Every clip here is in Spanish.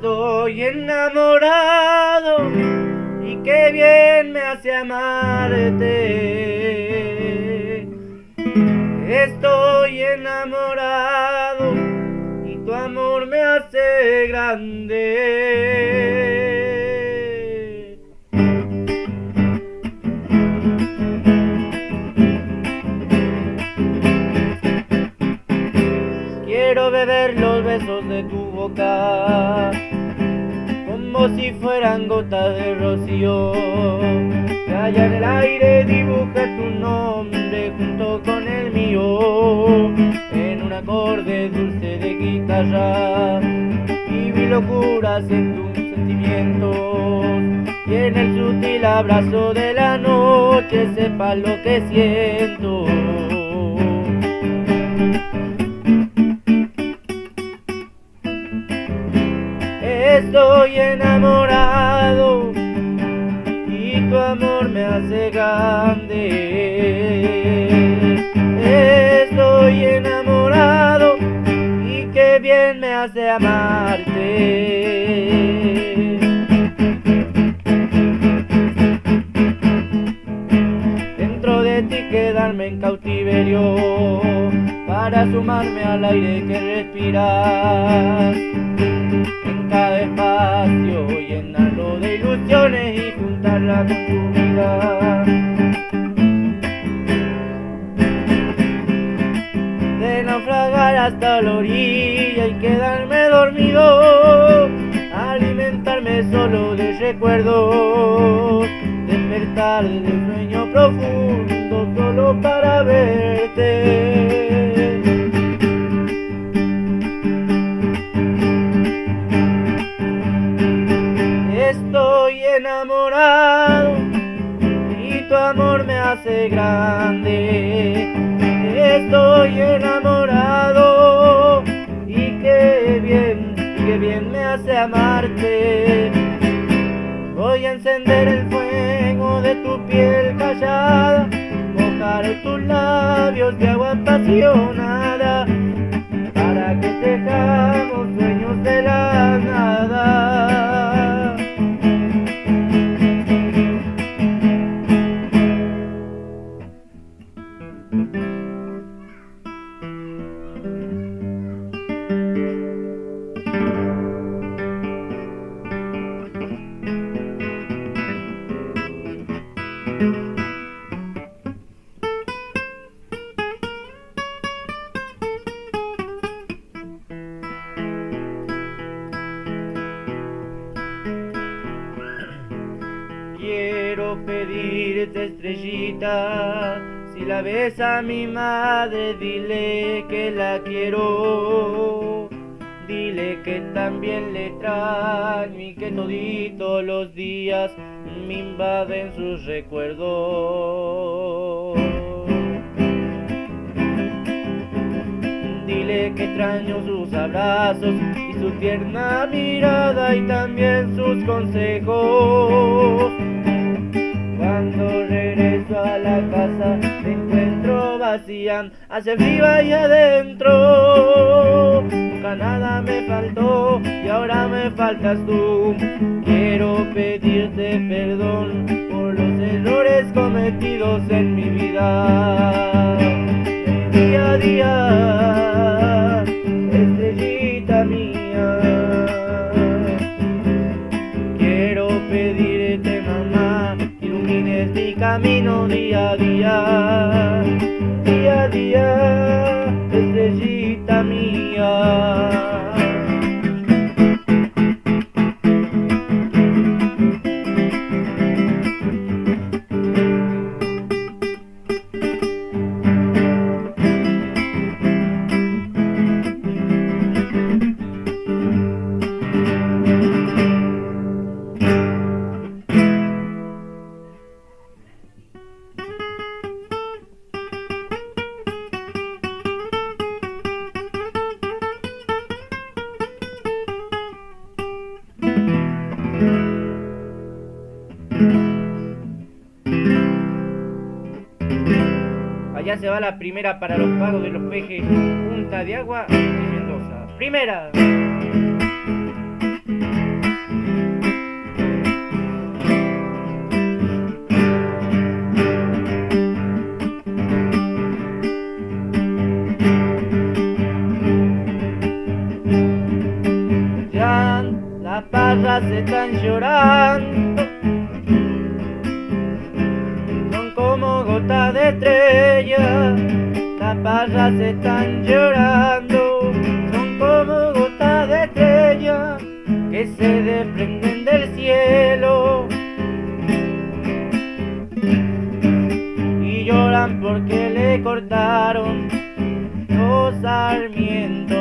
Estoy enamorado y qué bien me hace amarte. Estoy enamorado y tu amor me hace grande. Quiero beber los besos de tu boca como si fueran gotas de rocío. Que en el aire dibuja tu nombre junto con el mío en un acorde dulce de guitarra. Y vi locuras en tus sentimientos y en el sutil abrazo de la noche sepa lo que siento. Estoy enamorado y tu amor me hace grande. Estoy enamorado y qué bien me hace amarte. Dentro de ti quedarme en cautiverio para sumarme al aire que respiras llenarlo de ilusiones y juntarla con tu. De naufragar hasta la orilla y quedarme dormido, alimentarme solo de recuerdos, grande. Estoy enamorado y qué bien, qué bien me hace amarte. Voy a encender el fuego de tu piel callada, mojar tus labios de agua apasionada, para que tejamos sueños de la nada. Estrellita, si la ves a mi madre dile que la quiero. Dile que también le extraño y que toditos los días me invaden sus recuerdos. Dile que extraño sus abrazos y su tierna mirada y también sus consejos. Casa me encuentro vacía, hace frío ahí adentro. Nunca nada me faltó y ahora me faltas tú. Quiero pedirte perdón por los errores cometidos en mi vida. Día a día, camino día a día, día a día, estrellita mía. se va la primera para los pagos de los pejes Punta de Agua y Mendoza. ¡Primera! Ya las parras están llorando, son como gotas de tren estrella, las parras están llorando, son como gotas de estrella que se desprenden del cielo. Y lloran porque le cortaron los sarmientos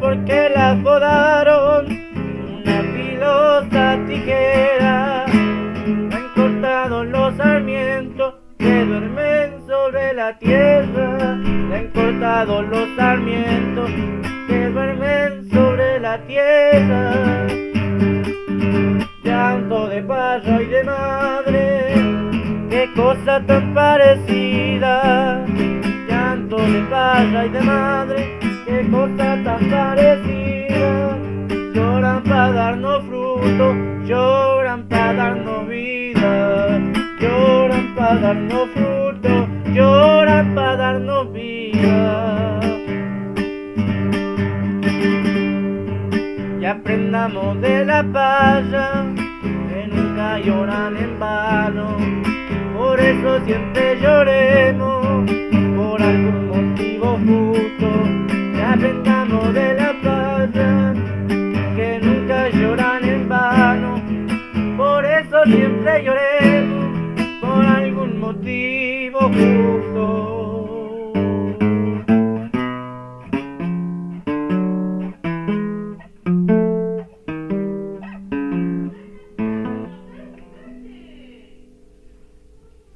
porque la podaron una filosa tijera. Tierra. han cortado los sarmientos que duermen sobre la tierra. Llanto de parra y de madre, qué cosa tan parecida. Llanto de parra y de madre qué cosa tan parecida. Lloran para darnos fruto, lloran para darnos vida. Lloran para darnos fruto, lloran para darnos vida. Y aprendamos de la paya, que nunca lloran en vano. Por eso siempre lloremos